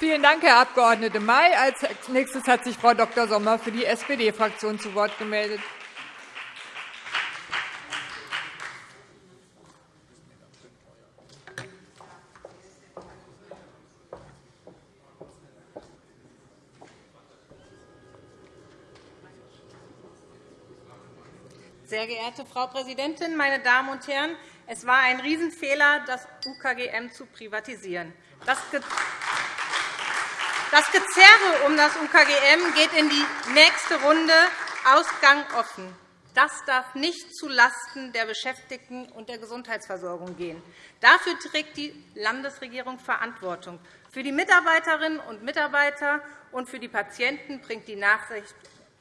Vielen Dank, Herr Abg. May. Als nächstes hat sich Frau Dr. Sommer für die SPD-Fraktion zu Wort gemeldet. Sehr geehrte Frau Präsidentin, meine Damen und Herren! Es war ein Riesenfehler, das UKGM zu privatisieren. Das Gezerre um das UKGM geht in die nächste Runde, Ausgang offen. Das darf nicht zulasten der Beschäftigten und der Gesundheitsversorgung gehen. Dafür trägt die Landesregierung Verantwortung. Für die Mitarbeiterinnen und Mitarbeiter und für die Patienten bringt die Nachricht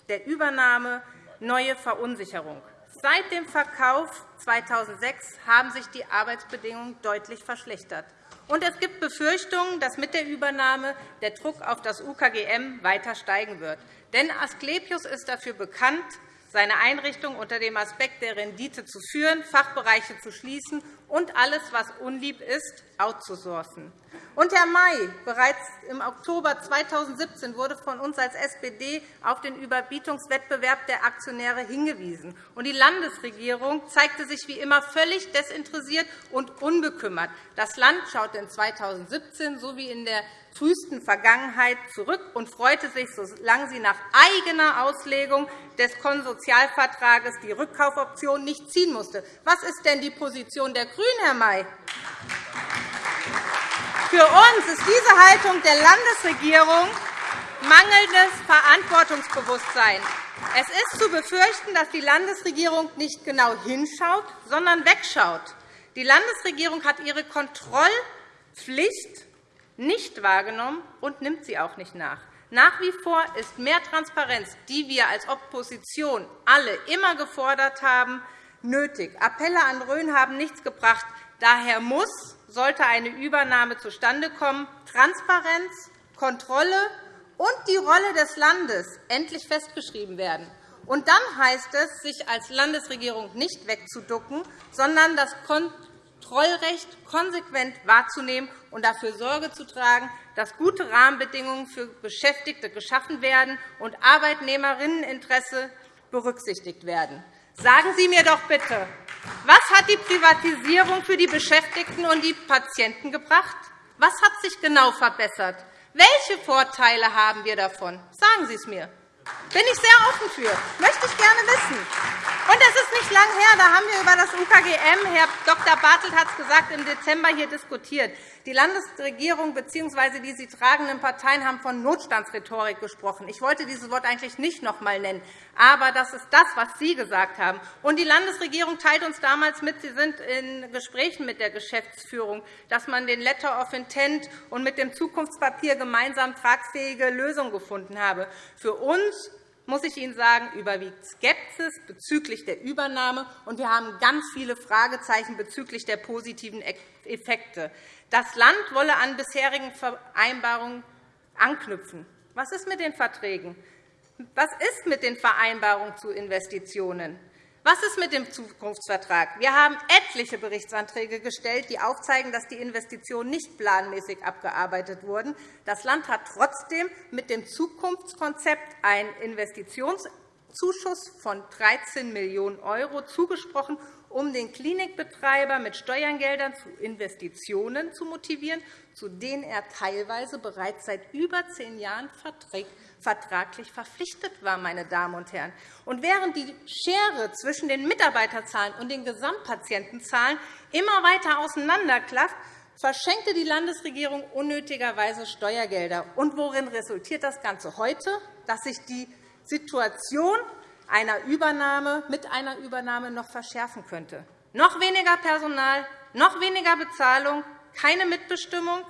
der Übernahme neue Verunsicherung. Seit dem Verkauf 2006 haben sich die Arbeitsbedingungen deutlich verschlechtert. Und es gibt Befürchtungen, dass mit der Übernahme der Druck auf das UKGM weiter steigen wird. Denn Asklepios ist dafür bekannt, seine Einrichtung unter dem Aspekt der Rendite zu führen, Fachbereiche zu schließen und alles, was unlieb ist, outzusourcen. Und, Herr May, bereits im Oktober 2017 wurde von uns als SPD auf den Überbietungswettbewerb der Aktionäre hingewiesen. Und die Landesregierung zeigte sich wie immer völlig desinteressiert und unbekümmert. Das Land schaute in 2017 sowie in der frühesten Vergangenheit zurück und freute sich, solange sie nach eigener Auslegung des Konsortialvertrages die Rückkaufoption nicht ziehen musste. Was ist denn die Position der GRÜNEN, Herr May? Für uns ist diese Haltung der Landesregierung mangelndes Verantwortungsbewusstsein. Es ist zu befürchten, dass die Landesregierung nicht genau hinschaut, sondern wegschaut. Die Landesregierung hat ihre Kontrollpflicht nicht wahrgenommen und nimmt sie auch nicht nach. Nach wie vor ist mehr Transparenz, die wir als Opposition alle immer gefordert haben, nötig. Appelle an Rhön haben nichts gebracht. Daher muss, sollte eine Übernahme zustande kommen, Transparenz, Kontrolle und die Rolle des Landes endlich festgeschrieben werden. Und dann heißt es, sich als Landesregierung nicht wegzuducken, sondern das Kontrollrecht konsequent wahrzunehmen und dafür Sorge zu tragen, dass gute Rahmenbedingungen für Beschäftigte geschaffen werden und Arbeitnehmerinneninteresse berücksichtigt werden. Sagen Sie mir doch bitte, was hat die Privatisierung für die Beschäftigten und die Patienten gebracht? Was hat sich genau verbessert? Welche Vorteile haben wir davon? Sagen Sie es mir. Bin ich sehr offen für. Möchte ich gerne wissen. Und es ist nicht lange her, da haben wir über das UKGM, Herr Dr. Bartelt hat es gesagt, im Dezember hier diskutiert. Die Landesregierung bzw. die sie tragenden Parteien haben von Notstandsrhetorik gesprochen. Ich wollte dieses Wort eigentlich nicht noch einmal nennen. Aber das ist das, was Sie gesagt haben. Und die Landesregierung teilt uns damals mit, Sie sind in Gesprächen mit der Geschäftsführung, dass man den Letter of Intent und mit dem Zukunftspapier gemeinsam tragfähige Lösungen gefunden habe. Für uns muss ich Ihnen sagen, überwiegt Skepsis bezüglich der Übernahme, und wir haben ganz viele Fragezeichen bezüglich der positiven Effekte. Das Land wolle an bisherigen Vereinbarungen anknüpfen. Was ist mit den Verträgen? Was ist mit den Vereinbarungen zu Investitionen? Was ist mit dem Zukunftsvertrag? Wir haben etliche Berichtsanträge gestellt, die aufzeigen, dass die Investitionen nicht planmäßig abgearbeitet wurden. Das Land hat trotzdem mit dem Zukunftskonzept einen Investitionszuschuss von 13 Millionen € zugesprochen, um den Klinikbetreiber mit Steuergeldern zu Investitionen zu motivieren, zu denen er teilweise bereits seit über zehn Jahren vertraglich verpflichtet war. Meine Damen und Herren. Und während die Schere zwischen den Mitarbeiterzahlen und den Gesamtpatientenzahlen immer weiter auseinanderklafft, verschenkte die Landesregierung unnötigerweise Steuergelder. Und worin resultiert das Ganze heute? Dass sich die Situation einer Übernahme mit einer Übernahme noch verschärfen könnte. Noch weniger Personal, noch weniger Bezahlung, keine Mitbestimmung.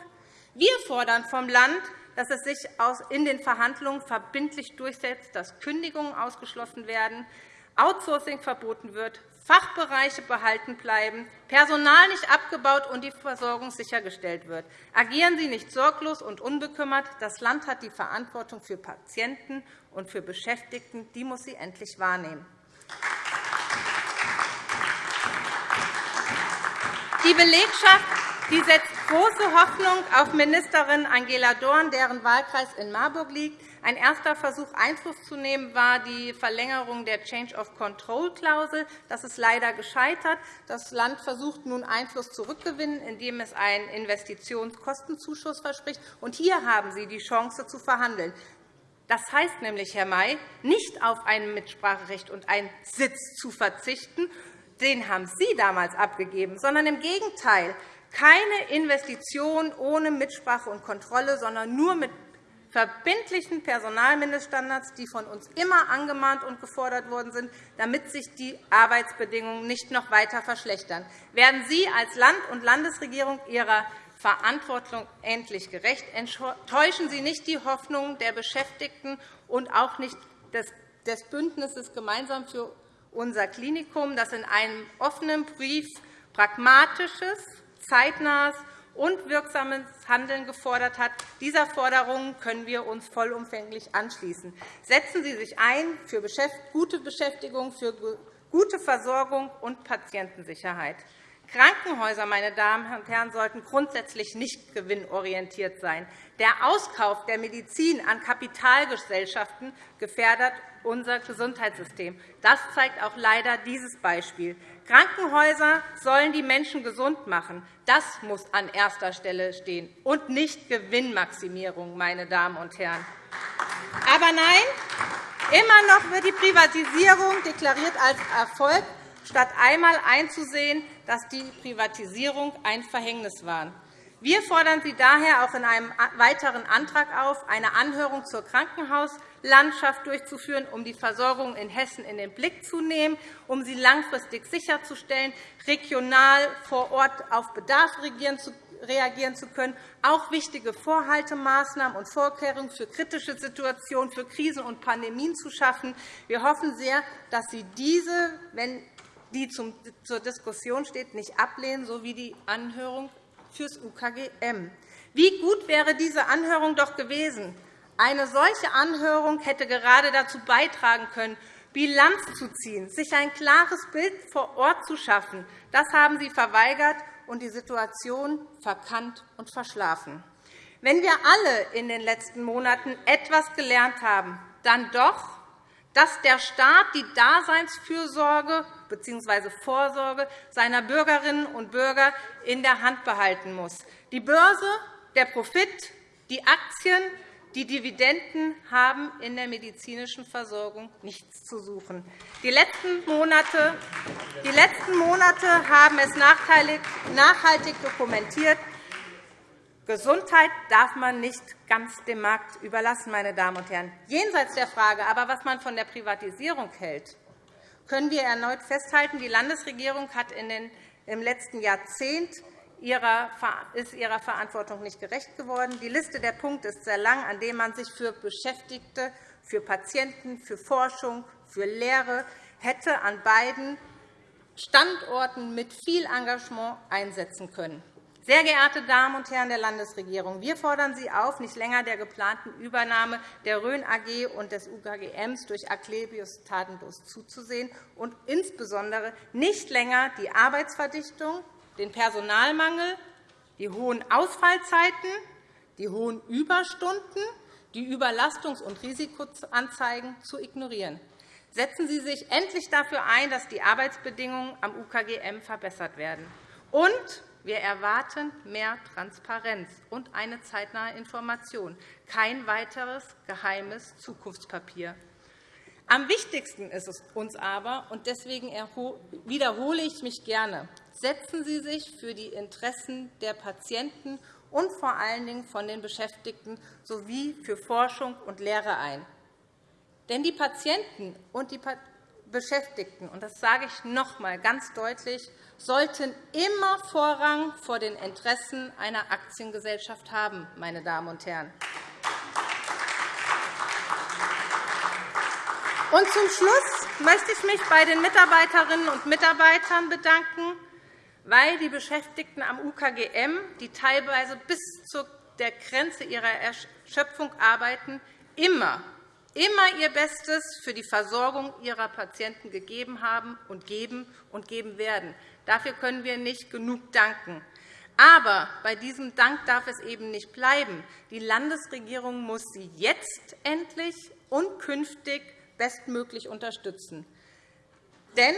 Wir fordern vom Land, dass es sich in den Verhandlungen verbindlich durchsetzt, dass Kündigungen ausgeschlossen werden, Outsourcing verboten wird, Fachbereiche behalten bleiben, Personal nicht abgebaut und die Versorgung sichergestellt wird. Agieren Sie nicht sorglos und unbekümmert. Das Land hat die Verantwortung für Patienten und für Beschäftigten. Die muss sie endlich wahrnehmen. Die Belegschaft die setzt große Hoffnung auf Ministerin Angela Dorn, deren Wahlkreis in Marburg liegt. Ein erster Versuch, Einfluss zu nehmen, war die Verlängerung der Change-of-Control-Klausel. Das ist leider gescheitert. Das Land versucht nun, Einfluss zurückzugewinnen, indem es einen Investitionskostenzuschuss verspricht. Und hier haben Sie die Chance, zu verhandeln. Das heißt nämlich, Herr May, nicht auf ein Mitspracherecht und einen Sitz zu verzichten, den haben Sie damals abgegeben, sondern im Gegenteil, keine Investition ohne Mitsprache und Kontrolle, sondern nur mit verbindlichen Personalmindeststandards, die von uns immer angemahnt und gefordert worden sind, damit sich die Arbeitsbedingungen nicht noch weiter verschlechtern. Werden Sie als Land und Landesregierung Ihrer Verantwortung endlich gerecht? Enttäuschen Sie nicht die Hoffnungen der Beschäftigten und auch nicht des Bündnisses Gemeinsam für unser Klinikum, das in einem offenen Brief pragmatisches, zeitnahes und wirksames Handeln gefordert hat. Dieser Forderungen können wir uns vollumfänglich anschließen. Setzen Sie sich ein für gute Beschäftigung, für gute Versorgung und Patientensicherheit. Krankenhäuser, meine Damen und Herren, sollten grundsätzlich nicht gewinnorientiert sein. Der Auskauf der Medizin an Kapitalgesellschaften gefährdet unser Gesundheitssystem. Das zeigt auch leider dieses Beispiel. Krankenhäuser sollen die Menschen gesund machen. Das muss an erster Stelle stehen, und nicht Gewinnmaximierung, meine Damen und Herren. Aber nein, immer noch wird die Privatisierung deklariert als Erfolg, statt einmal einzusehen, dass die Privatisierung ein Verhängnis war. Wir fordern Sie daher auch in einem weiteren Antrag auf, eine Anhörung zur Krankenhauslandschaft durchzuführen, um die Versorgung in Hessen in den Blick zu nehmen, um sie langfristig sicherzustellen, regional vor Ort auf Bedarf reagieren zu können, auch wichtige Vorhaltemaßnahmen und Vorkehrungen für kritische Situationen, für Krisen und Pandemien zu schaffen. Wir hoffen sehr, dass Sie diese, wenn die zur Diskussion steht, nicht ablehnen, so wie die Anhörung fürs UKGM. Wie gut wäre diese Anhörung doch gewesen? Eine solche Anhörung hätte gerade dazu beitragen können, Bilanz zu ziehen, sich ein klares Bild vor Ort zu schaffen. Das haben Sie verweigert und die Situation verkannt und verschlafen. Wenn wir alle in den letzten Monaten etwas gelernt haben, dann doch, dass der Staat die Daseinsfürsorge bzw. Vorsorge seiner Bürgerinnen und Bürger in der Hand behalten muss. Die Börse, der Profit, die Aktien, die Dividenden haben in der medizinischen Versorgung nichts zu suchen. Die letzten Monate, haben es nachhaltig dokumentiert. Gesundheit darf man nicht ganz dem Markt überlassen, meine Damen und Herren. Jenseits der Frage aber, was man von der Privatisierung hält, können wir erneut festhalten, die Landesregierung hat im letzten Jahrzehnt ist ihrer Verantwortung nicht gerecht geworden. Die Liste der Punkte ist sehr lang, an denen man sich für Beschäftigte, für Patienten, für Forschung, für Lehre hätte an beiden Standorten mit viel Engagement einsetzen können. Sehr geehrte Damen und Herren der Landesregierung, wir fordern Sie auf, nicht länger der geplanten Übernahme der Rhön AG und des UKGMs durch Aklebius tatenlos zuzusehen und insbesondere nicht länger die Arbeitsverdichtung, den Personalmangel, die hohen Ausfallzeiten, die hohen Überstunden, die Überlastungs- und Risikoanzeigen zu ignorieren. Setzen Sie sich endlich dafür ein, dass die Arbeitsbedingungen am UKGM verbessert werden. Und wir erwarten mehr Transparenz und eine zeitnahe Information, kein weiteres geheimes Zukunftspapier. Am wichtigsten ist es uns aber, und deswegen wiederhole ich mich gerne, setzen Sie sich für die Interessen der Patienten und vor allen Dingen von den Beschäftigten sowie für Forschung und Lehre ein. Denn die Patienten und die Beschäftigten, und das sage ich noch einmal ganz deutlich, sollten immer Vorrang vor den Interessen einer Aktiengesellschaft haben. Meine Damen und Herren. Und zum Schluss möchte ich mich bei den Mitarbeiterinnen und Mitarbeitern bedanken, weil die Beschäftigten am UKGM, die teilweise bis zu der Grenze ihrer Erschöpfung arbeiten, immer immer ihr Bestes für die Versorgung ihrer Patienten gegeben haben und geben und geben werden. Dafür können wir nicht genug danken. Aber bei diesem Dank darf es eben nicht bleiben. Die Landesregierung muss sie jetzt endlich und künftig bestmöglich unterstützen. Denn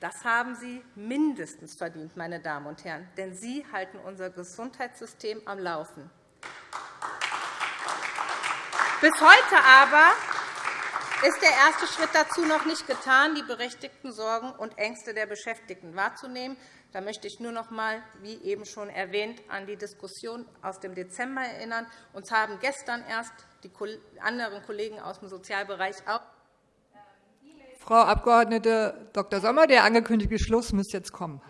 das haben Sie mindestens verdient, meine Damen und Herren, denn Sie halten unser Gesundheitssystem am Laufen. Bis heute aber ist der erste Schritt dazu noch nicht getan, die berechtigten Sorgen und Ängste der Beschäftigten wahrzunehmen. Da möchte ich nur noch einmal, wie eben schon erwähnt, an die Diskussion aus dem Dezember erinnern. Uns haben gestern erst die anderen Kollegen aus dem Sozialbereich auch Frau Abg. Dr. Sommer, der angekündigte Schluss müsste jetzt kommen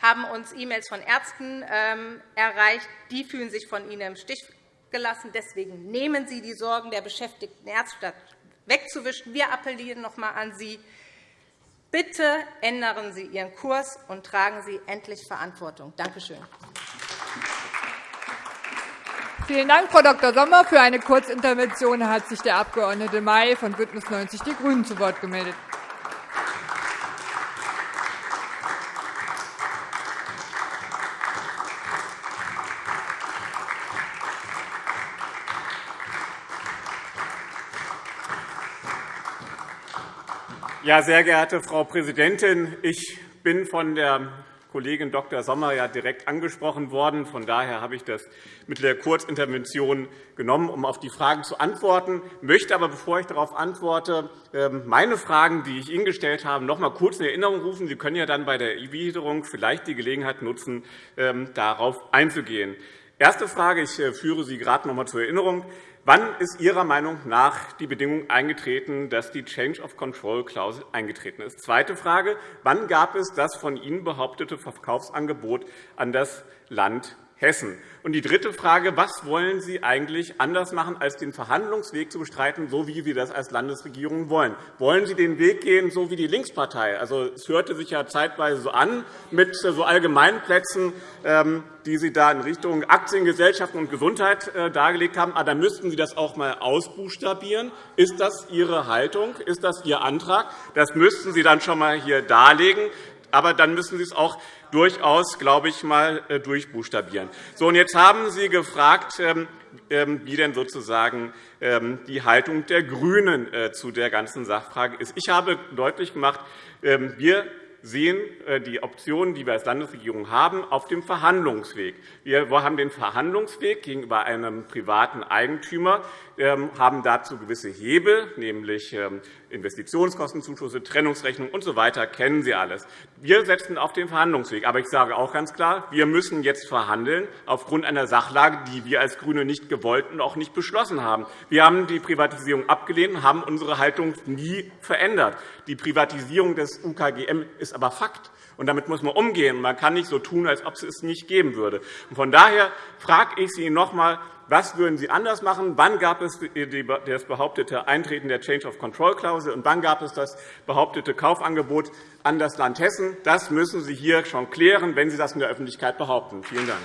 haben uns E-Mails von Ärzten ähm, erreicht. Die fühlen sich von Ihnen im Stich gelassen. Deswegen nehmen Sie die Sorgen der beschäftigten wegzuwischen. Wir appellieren noch einmal an Sie. Bitte ändern Sie Ihren Kurs und tragen Sie endlich Verantwortung. Danke schön. Vielen Dank, Frau Dr. Sommer. Für eine Kurzintervention hat sich der Abg. May von BÜNDNIS 90 die GRÜNEN zu Wort gemeldet. Ja, sehr geehrte Frau Präsidentin, ich bin von der Kollegin Dr. Sommer ja direkt angesprochen worden. Von daher habe ich das mit der Kurzintervention genommen, um auf die Fragen zu antworten. Ich möchte aber, bevor ich darauf antworte, ähm, meine Fragen, die ich Ihnen gestellt habe, noch einmal kurz in Erinnerung rufen. Sie können ja dann bei der Erwiderung vielleicht die Gelegenheit nutzen, ähm, darauf einzugehen. Erste Frage, ich äh, führe Sie gerade noch einmal zur Erinnerung. Wann ist Ihrer Meinung nach die Bedingung eingetreten, dass die Change of Control-Klausel eingetreten ist? Zweite Frage. Wann gab es das von Ihnen behauptete Verkaufsangebot an das Land Hessen? Und die dritte Frage. Was wollen Sie eigentlich anders machen, als den Verhandlungsweg zu bestreiten, so wie Sie das als Landesregierung wollen? Wollen Sie den Weg gehen, so wie die Linkspartei? Also, es hörte sich ja zeitweise so an mit so Allgemeinplätzen, ähm, die Sie da in Richtung Aktiengesellschaften und Gesundheit äh, dargelegt haben. Aber dann müssten Sie das auch einmal ausbuchstabieren. Ist das Ihre Haltung? Ist das Ihr Antrag? Das müssten Sie dann schon einmal hier darlegen. Aber dann müssen Sie es auch durchaus, glaube ich, mal äh, durchbuchstabieren. So, und jetzt haben Sie gefragt, ähm, ähm, wie denn sozusagen ähm, die Haltung der GRÜNEN äh, zu der ganzen Sachfrage ist. Ich habe deutlich gemacht, wir sehen äh, die Optionen, die wir als Landesregierung haben, auf dem Verhandlungsweg. Wir haben den Verhandlungsweg gegenüber einem privaten Eigentümer, haben dazu gewisse Hebel, nämlich ähm, Investitionskostenzuschüsse, Trennungsrechnung usw. So kennen Sie alles. Wir setzen auf den Verhandlungsweg. Aber ich sage auch ganz klar, wir müssen jetzt verhandeln aufgrund einer Sachlage, die wir als GRÜNE nicht gewollt und auch nicht beschlossen haben. Wir haben die Privatisierung abgelehnt und haben unsere Haltung nie verändert. Die Privatisierung des UKGM ist aber Fakt. Und damit muss man umgehen. Man kann nicht so tun, als ob es es nicht geben würde. Von daher frage ich Sie noch einmal, was würden Sie anders machen? Wann gab es das behauptete Eintreten der Change-of-Control-Klausel und wann gab es das behauptete Kaufangebot an das Land Hessen? Das müssen Sie hier schon klären, wenn Sie das in der Öffentlichkeit behaupten. Vielen Dank.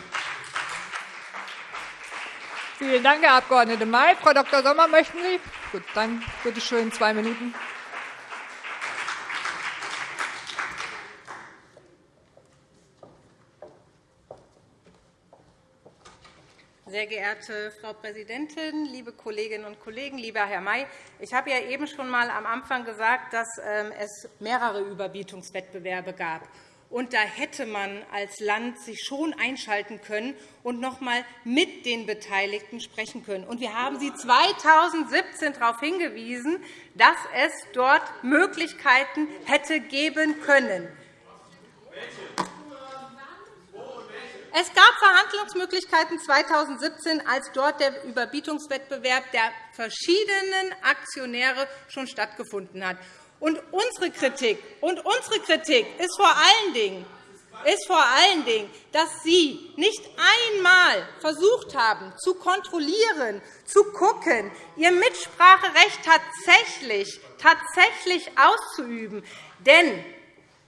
Vielen Dank, Herr Abg. May. Frau Dr. Sommer, möchten Sie? Gut, dann bitte schön zwei Minuten. Sehr geehrte Frau Präsidentin, liebe Kolleginnen und Kollegen, lieber Herr May! Ich habe ja eben schon einmal am Anfang gesagt, dass ähm, es mehrere Überbietungswettbewerbe gab. Und da hätte man als Land sich schon einschalten können und noch einmal mit den Beteiligten sprechen können. Und wir haben Sie 2017 darauf hingewiesen, dass es dort Möglichkeiten hätte geben können. Welche? Es gab Verhandlungsmöglichkeiten 2017, als dort der Überbietungswettbewerb der verschiedenen Aktionäre schon stattgefunden hat. Und unsere Kritik, und unsere Kritik ist vor allen Dingen ist vor allen Dingen, dass Sie nicht einmal versucht haben, zu kontrollieren, zu gucken, Ihr Mitspracherecht tatsächlich, tatsächlich auszuüben. Denn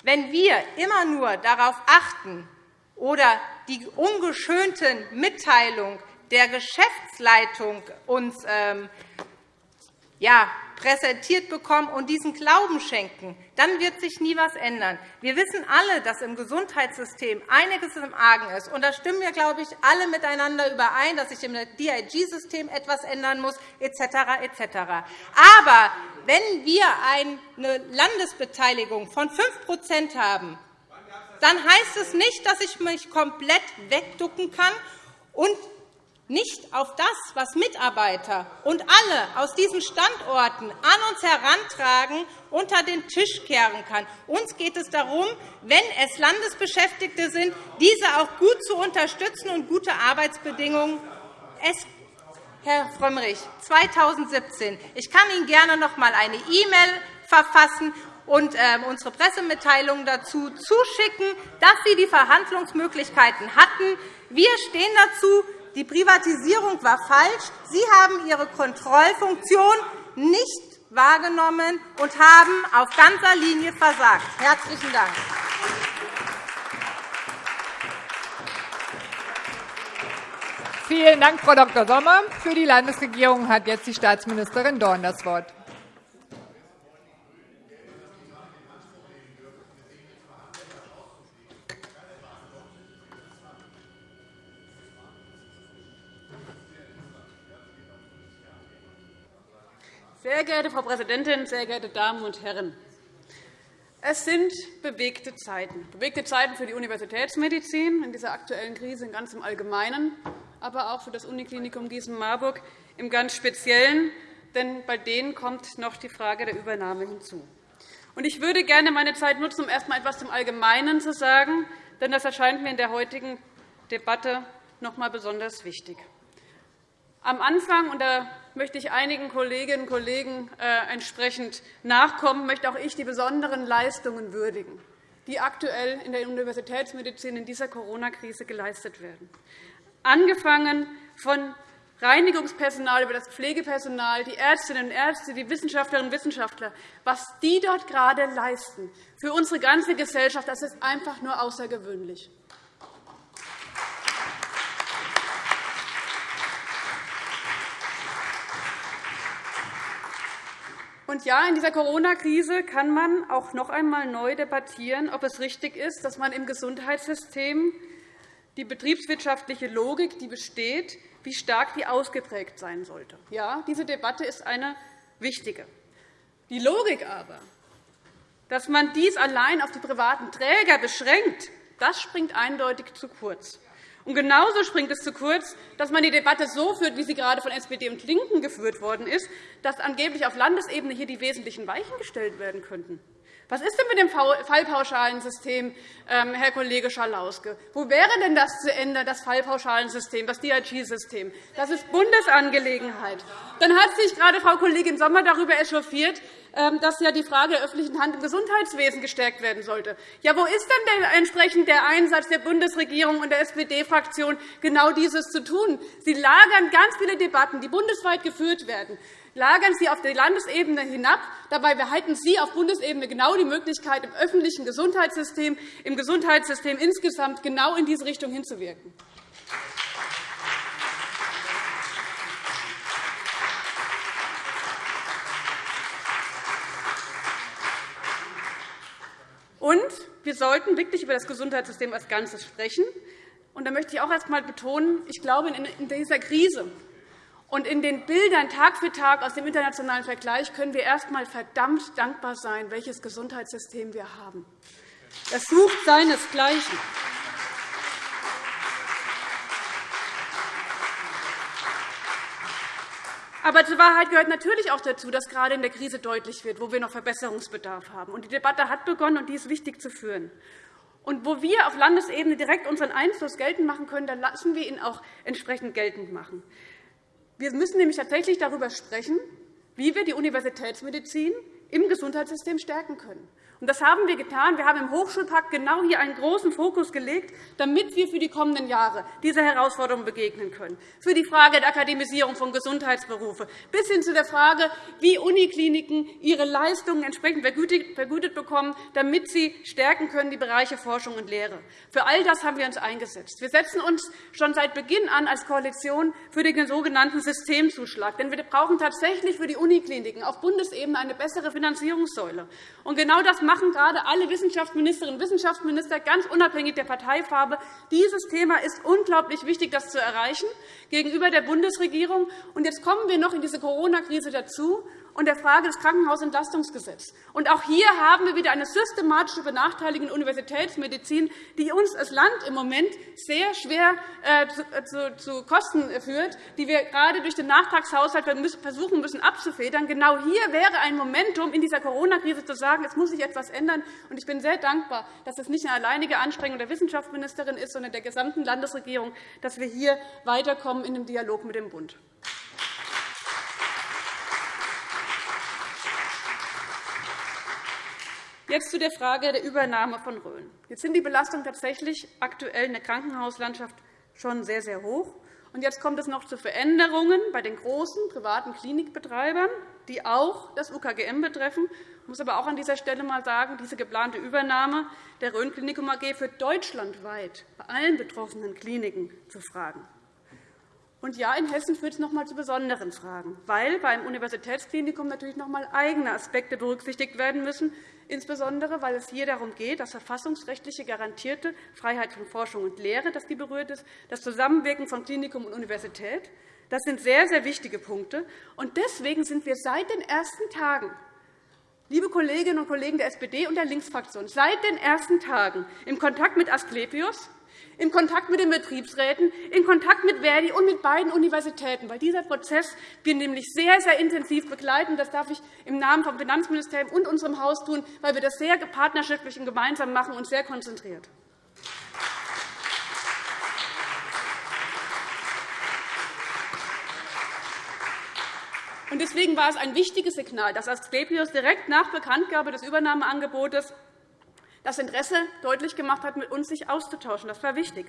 wenn wir immer nur darauf achten, oder die ungeschönten Mitteilungen der Geschäftsleitung uns ähm, ja, präsentiert bekommen und diesen Glauben schenken, dann wird sich nie etwas ändern. Wir wissen alle, dass im Gesundheitssystem einiges im Argen ist. Und da stimmen wir, glaube ich, alle miteinander überein, dass sich im DIG-System etwas ändern muss, etc. etc. Aber wenn wir eine Landesbeteiligung von 5% haben, dann heißt es nicht, dass ich mich komplett wegducken kann und nicht auf das, was Mitarbeiter und alle aus diesen Standorten an uns herantragen, unter den Tisch kehren kann. Uns geht es darum, wenn es Landesbeschäftigte sind, diese auch gut zu unterstützen und gute Arbeitsbedingungen. Es Herr Frömmrich, 2017. Ich kann Ihnen gerne noch einmal eine E-Mail verfassen und ähm, unsere Pressemitteilung dazu zuschicken, dass Sie die Verhandlungsmöglichkeiten hatten. Wir stehen dazu. Die Privatisierung war falsch. Sie haben Ihre Kontrollfunktion nicht wahrgenommen und haben auf ganzer Linie versagt. – Herzlichen Dank. Vielen Dank, Frau Dr. Sommer. Für die Landesregierung hat jetzt die Staatsministerin Dorn das Wort. Sehr geehrte Frau Präsidentin, sehr geehrte Damen und Herren! Es sind bewegte Zeiten. Bewegte Zeiten für die Universitätsmedizin in dieser aktuellen Krise ganz im Allgemeinen, aber auch für das Uniklinikum Gießen-Marburg im ganz Speziellen. Denn bei denen kommt noch die Frage der Übernahme hinzu. Ich würde gerne meine Zeit nutzen, um erst einmal etwas zum Allgemeinen zu sagen, denn das erscheint mir in der heutigen Debatte noch einmal besonders wichtig. Am Anfang, da möchte ich einigen Kolleginnen und Kollegen äh, entsprechend nachkommen, möchte auch ich die besonderen Leistungen würdigen, die aktuell in der Universitätsmedizin in dieser Corona-Krise geleistet werden. Angefangen von Reinigungspersonal, über das Pflegepersonal, die Ärztinnen und Ärzte, die Wissenschaftlerinnen und Wissenschaftler, was die dort gerade leisten für unsere ganze Gesellschaft, das ist einfach nur außergewöhnlich. Und ja, in dieser Corona-Krise kann man auch noch einmal neu debattieren, ob es richtig ist, dass man im Gesundheitssystem die betriebswirtschaftliche Logik, die besteht, wie stark die ausgeprägt sein sollte. Ja, diese Debatte ist eine wichtige. Die Logik aber, dass man dies allein auf die privaten Träger beschränkt, das springt eindeutig zu kurz. Und genauso springt es zu kurz, dass man die Debatte so führt, wie sie gerade von SPD und LINKEN geführt worden ist, dass angeblich auf Landesebene hier die wesentlichen Weichen gestellt werden könnten. Was ist denn mit dem Fallpauschalensystem, ähm, Herr Kollege Schalauske? Wo wäre denn das zu ändern, das Fallpauschalensystem, das DRG-System? Das ist Bundesangelegenheit. Dann hat sich gerade Frau Kollegin Sommer darüber echauffiert, ähm, dass ja die Frage der öffentlichen Hand im Gesundheitswesen gestärkt werden sollte. Ja, wo ist denn entsprechend der Einsatz der Bundesregierung und der SPD-Fraktion, genau dieses zu tun? Sie lagern ganz viele Debatten, die bundesweit geführt werden lagern Sie auf die Landesebene hinab. Dabei behalten Sie auf Bundesebene genau die Möglichkeit, im öffentlichen Gesundheitssystem, im Gesundheitssystem insgesamt genau in diese Richtung hinzuwirken. Und wir sollten wirklich über das Gesundheitssystem als Ganzes sprechen. Und da möchte ich auch erst einmal betonen, ich glaube, in dieser Krise und in den Bildern Tag für Tag aus dem internationalen Vergleich können wir erst einmal verdammt dankbar sein, welches Gesundheitssystem wir haben. Das sucht seinesgleichen. Aber zur Wahrheit gehört natürlich auch dazu, dass gerade in der Krise deutlich wird, wo wir noch Verbesserungsbedarf haben. Die Debatte hat begonnen, und die ist wichtig zu führen. Und wo wir auf Landesebene direkt unseren Einfluss geltend machen können, dann lassen wir ihn auch entsprechend geltend machen. Wir müssen nämlich tatsächlich darüber sprechen, wie wir die Universitätsmedizin im Gesundheitssystem stärken können. Und das haben wir getan. Wir haben im Hochschulpakt genau hier einen großen Fokus gelegt, damit wir für die kommenden Jahre dieser Herausforderung begegnen können. Für die Frage der Akademisierung von Gesundheitsberufen bis hin zu der Frage, wie Unikliniken ihre Leistungen entsprechend vergütet bekommen, damit sie stärken können die Bereiche Forschung und Lehre. Für all das haben wir uns eingesetzt. Wir setzen uns schon seit Beginn an als Koalition für den sogenannten Systemzuschlag. Denn wir brauchen tatsächlich für die Unikliniken auf Bundesebene eine bessere Finanzierungssäule. Und genau das machen gerade alle Wissenschaftsministerinnen und Wissenschaftsminister, ganz unabhängig der Parteifarbe. Dieses Thema ist unglaublich wichtig, das zu erreichen gegenüber der Bundesregierung. Und jetzt kommen wir noch in diese Corona-Krise dazu und der Frage des Krankenhausentlastungsgesetzes. Und auch hier haben wir wieder eine systematische Benachteiligung der Universitätsmedizin, die uns als Land im Moment sehr schwer äh, äh, zu Kosten führt, die wir gerade durch den Nachtragshaushalt versuchen müssen abzufedern. Genau hier wäre ein Momentum in dieser Corona-Krise zu sagen, es muss sich etwas ändern. Und ich bin sehr dankbar, dass es nicht eine alleinige Anstrengung der Wissenschaftsministerin ist, sondern der gesamten Landesregierung, dass wir hier weiterkommen in dem Dialog mit dem Bund. Jetzt zu der Frage der Übernahme von Rhön. Jetzt sind die Belastungen tatsächlich aktuell in der Krankenhauslandschaft schon sehr, sehr hoch. Und jetzt kommt es noch zu Veränderungen bei den großen privaten Klinikbetreibern, die auch das UKGM betreffen. Ich muss aber auch an dieser Stelle einmal sagen, diese geplante Übernahme der Rhön Klinikum AG für deutschlandweit bei allen betroffenen Kliniken zu fragen. Und ja, in Hessen führt es noch einmal zu besonderen Fragen, weil beim Universitätsklinikum natürlich noch einmal eigene Aspekte berücksichtigt werden müssen, insbesondere weil es hier darum geht, dass verfassungsrechtliche garantierte Freiheit von Forschung und Lehre dass die berührt ist, das Zusammenwirken von Klinikum und Universität. Das sind sehr, sehr wichtige Punkte. Und deswegen sind wir seit den ersten Tagen Liebe Kolleginnen und Kollegen der SPD und der Linksfraktion, seit den ersten Tagen im Kontakt mit Asklepios, in Kontakt mit den Betriebsräten, in Kontakt mit Verdi und mit beiden Universitäten, weil dieser Prozess wir nämlich sehr, sehr intensiv begleiten. Das darf ich im Namen vom Finanzministerium und unserem Haus tun, weil wir das sehr partnerschaftlich und gemeinsam machen und sehr konzentriert. Deswegen war es ein wichtiges Signal, dass Asklepios direkt nach Bekanntgabe des Übernahmeangebotes das Interesse deutlich gemacht hat, mit uns sich auszutauschen. Das war wichtig.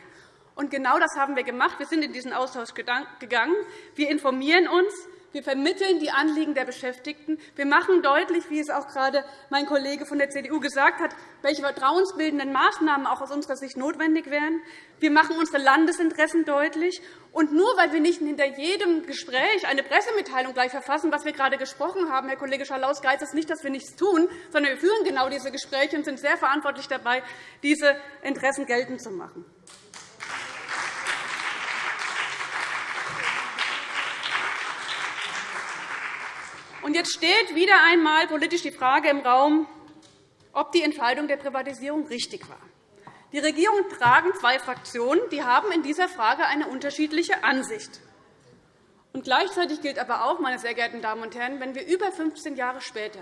Und genau das haben wir gemacht. Wir sind in diesen Austausch gegangen. Wir informieren uns. Wir vermitteln die Anliegen der Beschäftigten. Wir machen deutlich, wie es auch gerade mein Kollege von der CDU gesagt hat, welche vertrauensbildenden Maßnahmen auch aus unserer Sicht notwendig wären. Wir machen unsere Landesinteressen deutlich. Und nur weil wir nicht hinter jedem Gespräch eine Pressemitteilung gleich verfassen, was wir gerade gesprochen haben, Herr Kollege Schalaus, heißt das nicht, dass wir nichts tun, sondern wir führen genau diese Gespräche und sind sehr verantwortlich dabei, diese Interessen geltend zu machen. Jetzt steht wieder einmal politisch die Frage im Raum, ob die Entscheidung der Privatisierung richtig war. Die Regierung tragen zwei Fraktionen, die haben in dieser Frage eine unterschiedliche Ansicht. Und gleichzeitig gilt aber auch, meine sehr geehrten Damen und Herren, wenn wir über 15 Jahre später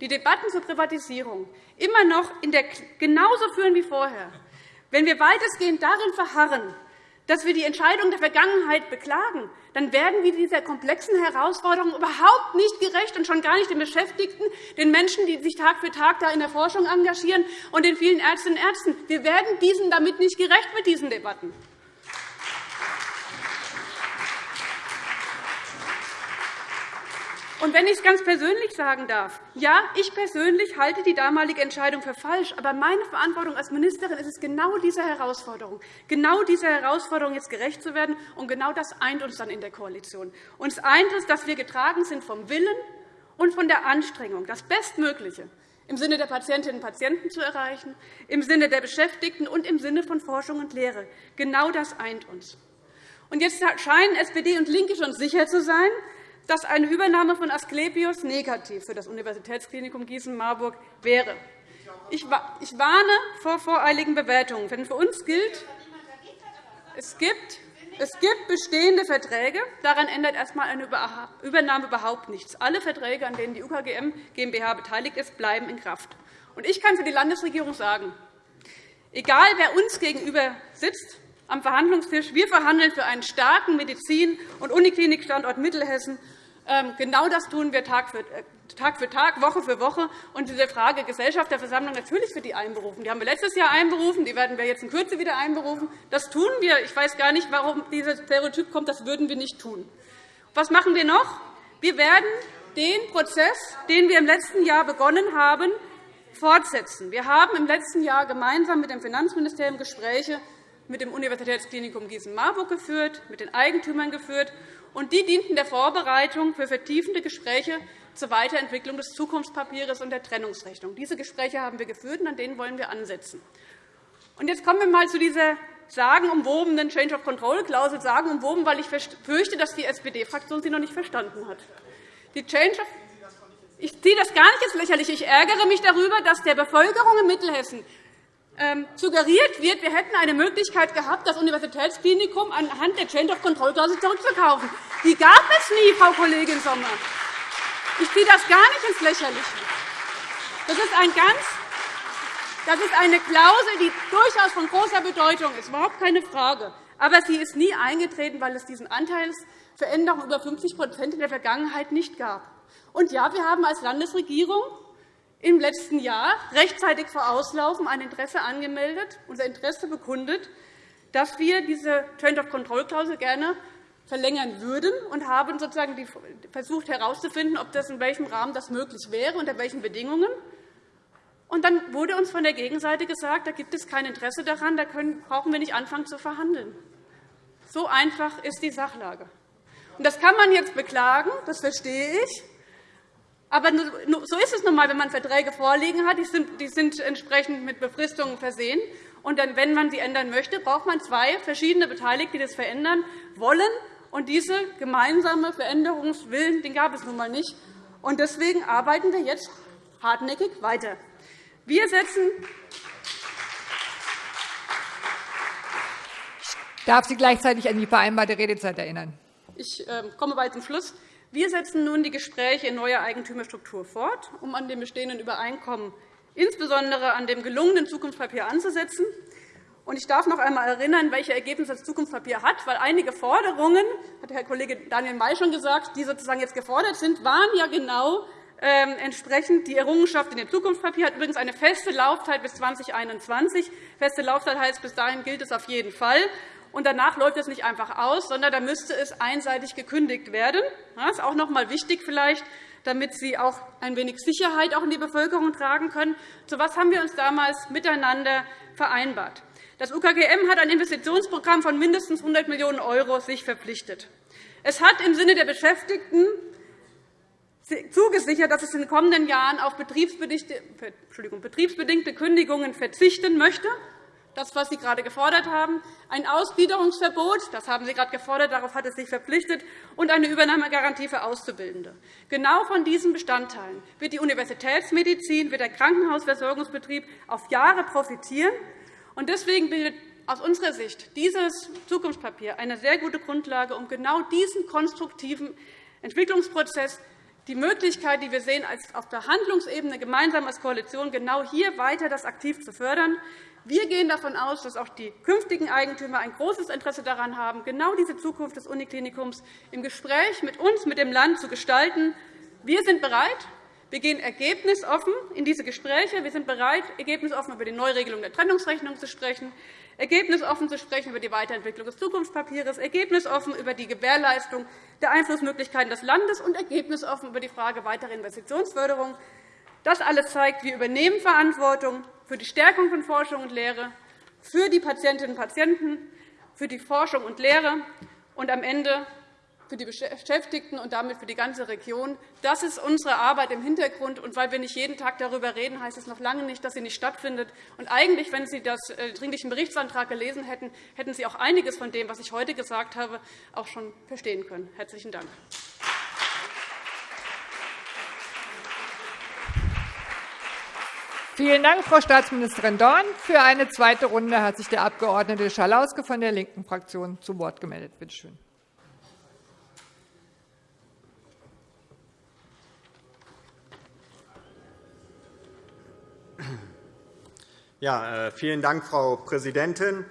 die Debatten zur Privatisierung immer noch genauso führen wie vorher, wenn wir weitestgehend darin verharren, dass wir die Entscheidungen der Vergangenheit beklagen, dann werden wir dieser komplexen Herausforderung überhaupt nicht gerecht und schon gar nicht den Beschäftigten, den Menschen, die sich Tag für Tag da in der Forschung engagieren, und den vielen Ärztinnen und Ärzten. Wir werden diesen damit nicht gerecht mit diesen Debatten. Und wenn ich es ganz persönlich sagen darf, ja, ich persönlich halte die damalige Entscheidung für falsch. Aber meine Verantwortung als Ministerin ist es, genau dieser Herausforderung, genau dieser Herausforderung jetzt gerecht zu werden. Und genau das eint uns dann in der Koalition. Uns eint es, dass wir getragen sind vom Willen und von der Anstrengung, das Bestmögliche im Sinne der Patientinnen und Patienten zu erreichen, im Sinne der Beschäftigten und im Sinne von Forschung und Lehre. Genau das eint uns. Und jetzt scheinen SPD und LINKE schon sicher zu sein, dass eine Übernahme von Asklepios negativ für das Universitätsklinikum Gießen-Marburg wäre. Ich warne vor voreiligen Bewertungen. Denn für uns gilt, es gibt es gibt bestehende Verträge. Daran ändert erst einmal eine Übernahme überhaupt nichts. Alle Verträge, an denen die UKGM GmbH beteiligt ist, bleiben in Kraft. Ich kann für die Landesregierung sagen, egal wer uns gegenüber sitzt am Verhandlungstisch, wir verhandeln für einen starken Medizin- und Uniklinikstandort Mittelhessen genau das tun wir Tag für, äh, Tag für Tag, Woche für Woche. Und diese Frage Gesellschaft der Versammlung, natürlich wird die einberufen. Die haben wir letztes Jahr einberufen, die werden wir jetzt in Kürze wieder einberufen. Das tun wir. Ich weiß gar nicht, warum dieses Stereotyp kommt, das würden wir nicht tun. Was machen wir noch? Wir werden den Prozess, den wir im letzten Jahr begonnen haben, fortsetzen. Wir haben im letzten Jahr gemeinsam mit dem Finanzministerium Gespräche mit dem Universitätsklinikum Gießen-Marburg geführt, mit den Eigentümern geführt, und die dienten der Vorbereitung für vertiefende Gespräche zur Weiterentwicklung des Zukunftspapiers und der Trennungsrechnung. Diese Gespräche haben wir geführt, und an denen wollen wir ansetzen. Und jetzt kommen wir einmal zu dieser sagenumwobenen Change of Control-Klausel, sagenumwoben, weil ich fürchte, dass die SPD-Fraktion sie noch nicht verstanden hat. Die Change of ich ziehe das gar nicht ins Lächerliche. Ich ärgere mich darüber, dass der Bevölkerung in Mittelhessen suggeriert wird, wir hätten eine Möglichkeit gehabt, das Universitätsklinikum anhand der Change of Control Klausel zurückzukaufen. Die gab es nie, Frau Kollegin Sommer. Ich ziehe das gar nicht ins Lächerliche. Das ist, ein ganz, das ist eine Klausel, die durchaus von großer Bedeutung ist, überhaupt keine Frage. Aber sie ist nie eingetreten, weil es diesen Anteilsveränderung über 50% in der Vergangenheit nicht gab. Und ja, wir haben als Landesregierung im letzten Jahr rechtzeitig vor Auslaufen ein Interesse angemeldet, unser Interesse bekundet, dass wir diese Change of Control Klausel gerne verlängern würden und haben sozusagen versucht herauszufinden, ob das in welchem Rahmen das möglich wäre, unter welchen Bedingungen. Und dann wurde uns von der Gegenseite gesagt, da gibt es kein Interesse daran, da brauchen wir nicht anfangen zu verhandeln. So einfach ist die Sachlage. Und das kann man jetzt beklagen, das verstehe ich. Aber so ist es nun einmal, wenn man Verträge vorliegen hat. Die sind entsprechend mit Befristungen versehen. Und dann, wenn man sie ändern möchte, braucht man zwei verschiedene Beteiligte, die das verändern wollen. Und diese gemeinsame Veränderungswillen den gab es nun einmal nicht. Und deswegen arbeiten wir jetzt hartnäckig weiter. Wir setzen ich darf Sie gleichzeitig an die vereinbarte Redezeit erinnern. Ich ähm, komme bald zum Schluss. Wir setzen nun die Gespräche in neuer Eigentümerstruktur fort, um an dem bestehenden Übereinkommen, insbesondere an dem gelungenen Zukunftspapier, anzusetzen. Ich darf noch einmal erinnern, welche Ergebnisse das Zukunftspapier hat, weil einige Forderungen, hat Herr Kollege Daniel May schon gesagt, die sozusagen jetzt gefordert sind, waren ja genau ähm, entsprechend die Errungenschaft in dem Zukunftspapier hat übrigens eine feste Laufzeit bis 2021. Feste Laufzeit heißt, bis dahin gilt es auf jeden Fall und danach läuft es nicht einfach aus, sondern da müsste es einseitig gekündigt werden. Das ist auch noch einmal wichtig vielleicht, damit Sie auch ein wenig Sicherheit auch in die Bevölkerung tragen können. Zu was haben wir uns damals miteinander vereinbart? Das UKGM hat ein Investitionsprogramm von mindestens 100 Millionen € sich verpflichtet. Es hat im Sinne der Beschäftigten zugesichert, dass es in den kommenden Jahren auf betriebsbedingte Kündigungen verzichten möchte das, was Sie gerade gefordert haben, ein Ausgliederungsverbot, das haben Sie gerade gefordert, darauf hat es sich verpflichtet, und eine Übernahmegarantie für Auszubildende. Genau von diesen Bestandteilen wird die Universitätsmedizin, wird der Krankenhausversorgungsbetrieb auf Jahre profitieren. Deswegen bildet aus unserer Sicht dieses Zukunftspapier eine sehr gute Grundlage, um genau diesen konstruktiven Entwicklungsprozess die Möglichkeit, die wir sehen, auf der Handlungsebene gemeinsam als Koalition genau hier weiter das aktiv zu fördern. Wir gehen davon aus, dass auch die künftigen Eigentümer ein großes Interesse daran haben, genau diese Zukunft des Uniklinikums im Gespräch mit uns, mit dem Land zu gestalten. Wir sind bereit. Wir gehen ergebnisoffen in diese Gespräche. Wir sind bereit, ergebnisoffen über die Neuregelung der Trennungsrechnung zu sprechen, ergebnisoffen zu sprechen über die Weiterentwicklung des Zukunftspapiers, ergebnisoffen über die Gewährleistung der Einflussmöglichkeiten des Landes und ergebnisoffen über die Frage weiterer Investitionsförderung. Das alles zeigt, wir übernehmen Verantwortung für die Stärkung von Forschung und Lehre, für die Patientinnen und Patienten, für die Forschung und Lehre und am Ende für die Beschäftigten und damit für die ganze Region. Das ist unsere Arbeit im Hintergrund. Und weil wir nicht jeden Tag darüber reden, heißt es noch lange nicht, dass sie nicht stattfindet. Und eigentlich, wenn Sie den äh, Dringlichen Berichtsantrag gelesen hätten, hätten Sie auch einiges von dem, was ich heute gesagt habe, auch schon verstehen können. – Herzlichen Dank. Vielen Dank, Frau Staatsministerin Dorn. Für eine zweite Runde hat sich der Abg. Schalauske von der linken Fraktion zu Wort gemeldet. Bitte schön. Ja, äh, vielen Dank, Frau Präsidentin.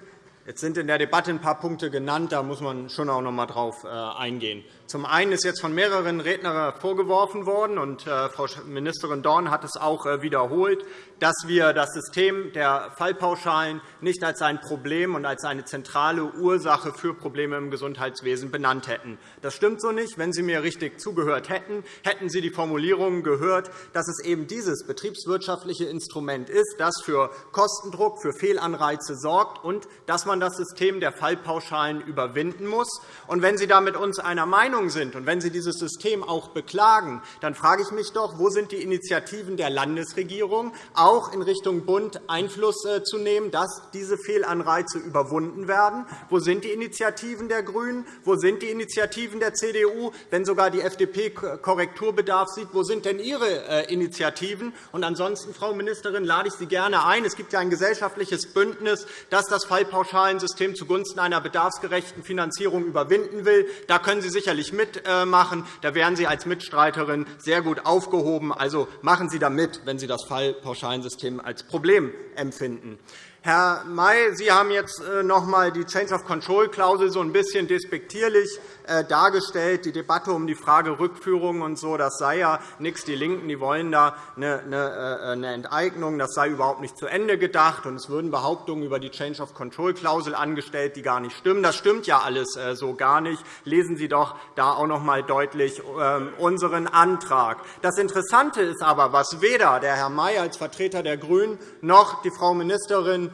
Jetzt sind in der Debatte ein paar Punkte genannt. Da muss man schon auch noch einmal darauf äh, eingehen. Zum einen ist jetzt von mehreren Rednern vorgeworfen worden, und äh, Frau Ministerin Dorn hat es auch äh, wiederholt, dass wir das System der Fallpauschalen nicht als ein Problem und als eine zentrale Ursache für Probleme im Gesundheitswesen benannt hätten. Das stimmt so nicht. Wenn Sie mir richtig zugehört hätten, hätten Sie die Formulierungen gehört, dass es eben dieses betriebswirtschaftliche Instrument ist, das für Kostendruck, für Fehlanreize sorgt und dass man das System der Fallpauschalen überwinden muss. Und wenn Sie da mit uns einer Meinung sind und wenn Sie dieses System auch beklagen, dann frage ich mich doch, wo sind die Initiativen der Landesregierung, auch in Richtung Bund Einfluss äh, zu nehmen, dass diese Fehlanreize überwunden werden? Wo sind die Initiativen der GRÜNEN? Wo sind die Initiativen der CDU? Wenn sogar die FDP Korrekturbedarf sieht, wo sind denn Ihre äh, Initiativen? Und ansonsten, Frau Ministerin, lade ich Sie gerne ein. Es gibt ja ein gesellschaftliches Bündnis, das das Fallpauschalensystem zugunsten einer bedarfsgerechten Finanzierung überwinden will. Da können Sie sicherlich mitmachen. Da wären Sie als Mitstreiterin sehr gut aufgehoben. Also machen Sie da mit, wenn Sie das Fallpauschalensystem als Problem empfinden. Herr May, Sie haben jetzt äh, noch einmal die Change of Control-Klausel so ein bisschen despektierlich äh, dargestellt. Die Debatte um die Frage Rückführung und so, das sei ja nichts. Die LINKEN die wollen da eine äh, Enteignung. Das sei überhaupt nicht zu Ende gedacht. Und es würden Behauptungen über die Change of Control-Klausel angestellt, die gar nicht stimmen. Das stimmt ja alles so gar nicht. Lesen Sie doch da auch noch einmal deutlich ähm, unseren Antrag. Das Interessante ist aber, was weder der Herr May als Vertreter der GRÜNEN noch die Frau Ministerin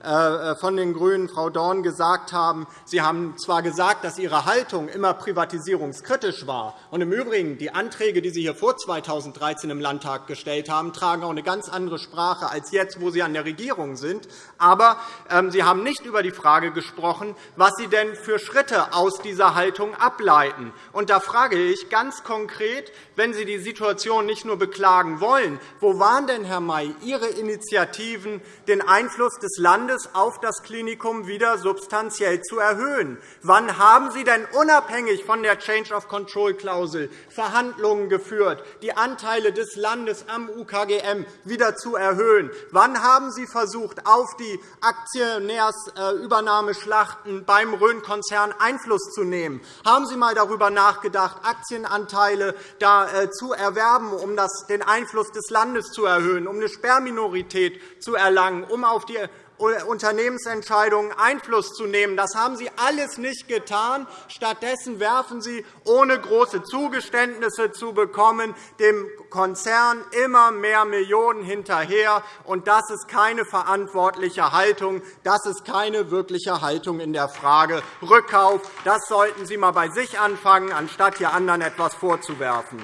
von den GRÜNEN, Frau Dorn, gesagt haben. Sie haben zwar gesagt, dass Ihre Haltung immer privatisierungskritisch war. Und Im Übrigen, die Anträge, die Sie hier vor 2013 im Landtag gestellt haben, tragen auch eine ganz andere Sprache als jetzt, wo Sie an der Regierung sind. Aber ähm, Sie haben nicht über die Frage gesprochen, was Sie denn für Schritte aus dieser Haltung ableiten. Und da frage ich ganz konkret, wenn Sie die Situation nicht nur beklagen wollen, wo waren denn, Herr May, Ihre Initiativen, den Einfluss des Landes Landes auf das Klinikum wieder substanziell zu erhöhen. Wann haben Sie denn unabhängig von der Change of Control Klausel Verhandlungen geführt, die Anteile des Landes am UKGM wieder zu erhöhen? Wann haben Sie versucht, auf die Aktionärsübernahmeschlachten beim Rhön-Konzern Einfluss zu nehmen? Haben Sie einmal darüber nachgedacht, Aktienanteile da äh, zu erwerben, um den Einfluss des Landes zu erhöhen, um eine Sperrminorität zu erlangen, um auf die Unternehmensentscheidungen Einfluss zu nehmen. Das haben Sie alles nicht getan. Stattdessen werfen Sie, ohne große Zugeständnisse zu bekommen, dem Konzern immer mehr Millionen hinterher. das ist keine verantwortliche Haltung. Das ist keine wirkliche Haltung in der Frage Rückkauf. Das sollten Sie einmal bei sich anfangen, anstatt hier anderen etwas vorzuwerfen.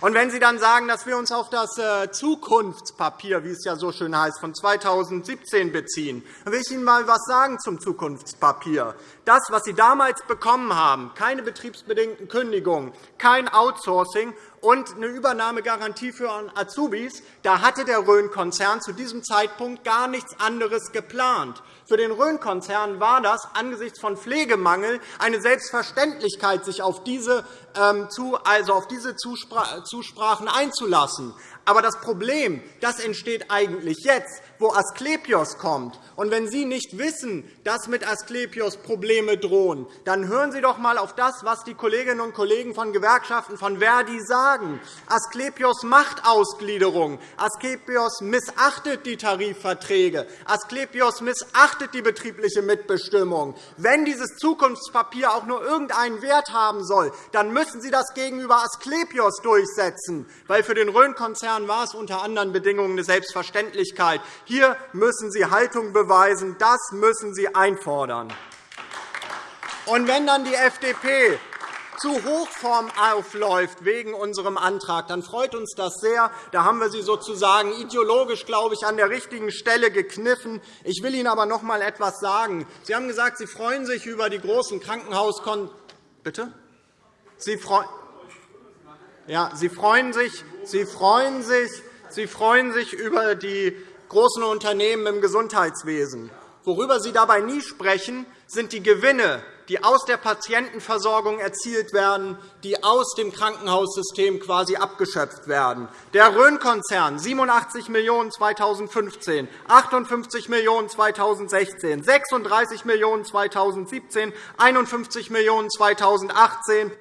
Und wenn Sie dann sagen, dass wir uns auf das äh, Zukunftspapier, wie es ja so schön heißt, von 2017 beziehen, dann will ich Ihnen einmal etwas sagen zum Zukunftspapier. Das, was Sie damals bekommen haben, keine betriebsbedingten Kündigungen, kein Outsourcing und eine Übernahmegarantie für Azubis, da hatte der Rhön-Konzern zu diesem Zeitpunkt gar nichts anderes geplant. Für den Rhön-Konzern war das angesichts von Pflegemangel eine Selbstverständlichkeit, sich auf diese, ähm, also auf diese Zusprachen einzulassen. Aber das Problem das entsteht eigentlich jetzt, wo Asklepios kommt. Und wenn Sie nicht wissen, dass mit Asklepios Probleme drohen, dann hören Sie doch einmal auf das, was die Kolleginnen und Kollegen von Gewerkschaften von Verdi sagen. Asklepios macht Ausgliederung. Asklepios missachtet die Tarifverträge. Asklepios missachtet die betriebliche Mitbestimmung. Wenn dieses Zukunftspapier auch nur irgendeinen Wert haben soll, dann müssen Sie das gegenüber Asklepios durchsetzen, weil für den Rhön-Konzern Jahren war es unter anderen Bedingungen eine Selbstverständlichkeit. Hier müssen Sie Haltung beweisen. Das müssen Sie einfordern. Und wenn dann die FDP zu Hochform aufläuft wegen unserem Antrag, dann freut uns das sehr. Da haben wir Sie sozusagen ideologisch, glaube ich, an der richtigen Stelle gekniffen. Ich will Ihnen aber noch einmal etwas sagen. Sie haben gesagt, Sie freuen sich über die großen Krankenhauskon Bitte? Sie freuen ja, Sie freuen sich, Sie freuen sich, Sie freuen sich über die großen Unternehmen im Gesundheitswesen. Worüber Sie dabei nie sprechen, sind die Gewinne die aus der Patientenversorgung erzielt werden, die aus dem Krankenhaussystem quasi abgeschöpft werden. Der Rhön-Konzern 87 Millionen € 2015, 58 Millionen € 2016, 36 Millionen € 2017, 51 Millionen € 2018.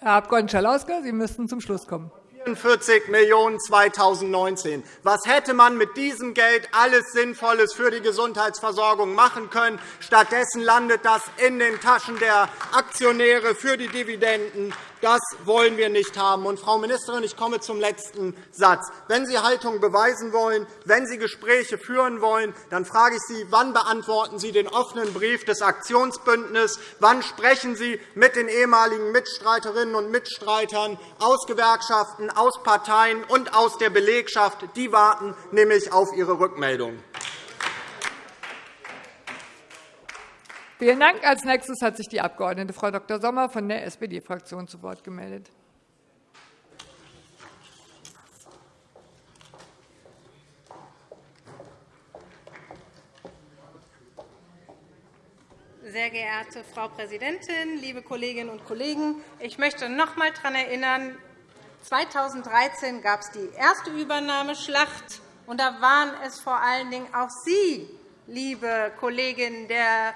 Herr Abg. Schalauske, Sie müssten zum Schluss kommen. 44 Millionen € 2019. Was hätte man mit diesem Geld alles Sinnvolles für die Gesundheitsversorgung machen können? Stattdessen landet das in den Taschen der Aktionäre für die Dividenden. Das wollen wir nicht haben. Und, Frau Ministerin, ich komme zum letzten Satz. Wenn Sie Haltung beweisen wollen, wenn Sie Gespräche führen wollen, dann frage ich Sie, wann beantworten Sie den offenen Brief des Aktionsbündnisses? Wann sprechen Sie mit den ehemaligen Mitstreiterinnen und Mitstreitern aus Gewerkschaften, aus Parteien und aus der Belegschaft? Die warten nämlich auf Ihre Rückmeldung. Vielen Dank. Als nächstes hat sich die Abg. Frau Dr. Sommer von der SPD-Fraktion zu Wort gemeldet. Sehr geehrte Frau Präsidentin, liebe Kolleginnen und Kollegen! Ich möchte noch einmal daran erinnern, 2013 gab es die erste Übernahmeschlacht. und Da waren es vor allen Dingen auch Sie, liebe Kolleginnen der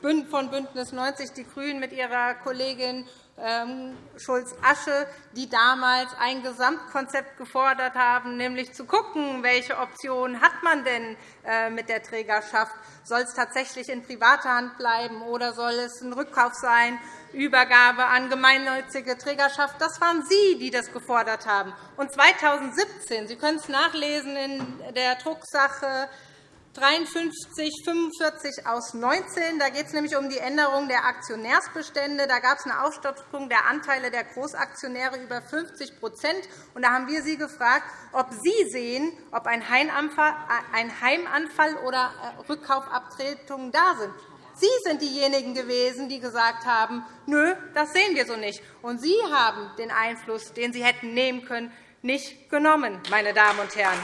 von BÜNDNIS 90 die GRÜNEN mit ihrer Kollegin ähm, Schulz-Asche, die damals ein Gesamtkonzept gefordert haben, nämlich zu schauen, welche Optionen hat man denn äh, mit der Trägerschaft. Soll es tatsächlich in privater Hand bleiben, oder soll es ein Rückkauf sein, Übergabe an gemeinnützige Trägerschaft? Das waren Sie, die das gefordert haben. Und 2017, Sie können es nachlesen in der Drucksache 53 45 aus 19. Da geht es nämlich um die Änderung der Aktionärsbestände. Da gab es eine Aufstockung der Anteile der Großaktionäre über 50 und Da haben wir Sie gefragt, ob Sie sehen, ob ein Heimanfall oder äh, Rückkaufabtretungen da sind. Sie sind diejenigen gewesen, die gesagt haben, nö, das sehen wir so nicht. Und Sie haben den Einfluss, den Sie hätten nehmen können, nicht genommen, meine Damen und Herren.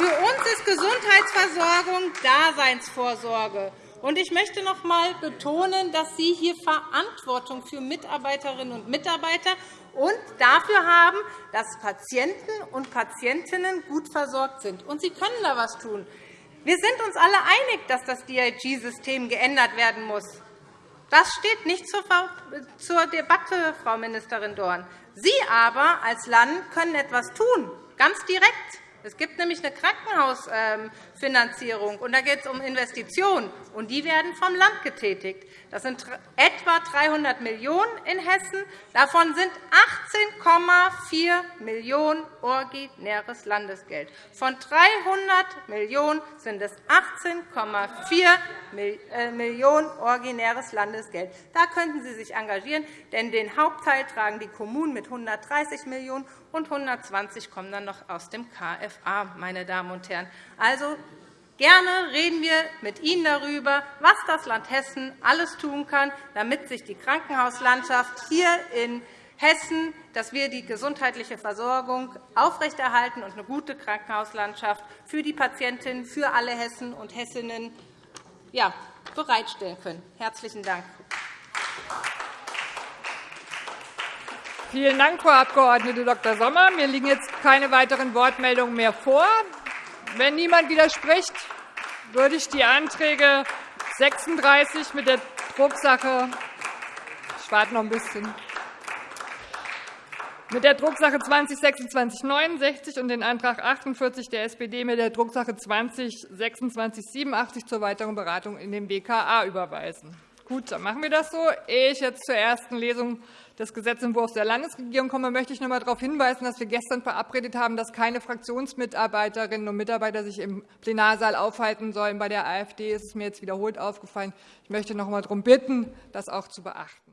Für uns ist Gesundheitsversorgung Daseinsvorsorge. Ich möchte noch einmal betonen, dass Sie hier Verantwortung für Mitarbeiterinnen und Mitarbeiter und dafür haben, dass Patienten und Patientinnen gut versorgt sind. Und Sie können da etwas tun. Wir sind uns alle einig, dass das DRG-System geändert werden muss. Das steht nicht zur Debatte, Frau Ministerin Dorn. Sie aber als Land können etwas tun, ganz direkt. Es gibt nämlich eine Krankenhausfinanzierung, und da geht es um Investitionen, und die werden vom Land getätigt. Das sind etwa 300 Millionen € in Hessen. Davon sind 18,4 Millionen € originäres Landesgeld. Von 300 Millionen € sind es 18,4 äh, Millionen € originäres Landesgeld. Da könnten Sie sich engagieren, denn den Hauptteil tragen die Kommunen mit 130 Millionen €, und 120 kommen dann noch aus dem KFA. Meine Damen und Herren. Also, Gerne reden wir mit Ihnen darüber, was das Land Hessen alles tun kann, damit sich die Krankenhauslandschaft hier in Hessen, dass wir die gesundheitliche Versorgung aufrechterhalten und eine gute Krankenhauslandschaft für die Patientinnen, für alle Hessen und Hessinnen bereitstellen können. – Herzlichen Dank. Vielen Dank, Frau Abg. Dr. Sommer. Mir liegen jetzt keine weiteren Wortmeldungen mehr vor. Wenn niemand widerspricht, würde ich die Anträge 36 mit der Drucksache ich warte noch ein bisschen mit der Drucksache 202669 und den Antrag 48 der SPD mit der Drucksache 202687 zur weiteren Beratung in den BKA überweisen. Gut, dann machen wir das so. Ehe ich jetzt zur ersten Lesung des Gesetzentwurfs der Landesregierung komme, möchte ich noch einmal darauf hinweisen, dass wir gestern verabredet haben, dass keine Fraktionsmitarbeiterinnen und Mitarbeiter sich im Plenarsaal aufhalten sollen. Bei der AfD ist es mir jetzt wiederholt aufgefallen. Ich möchte noch einmal darum bitten, das auch zu beachten.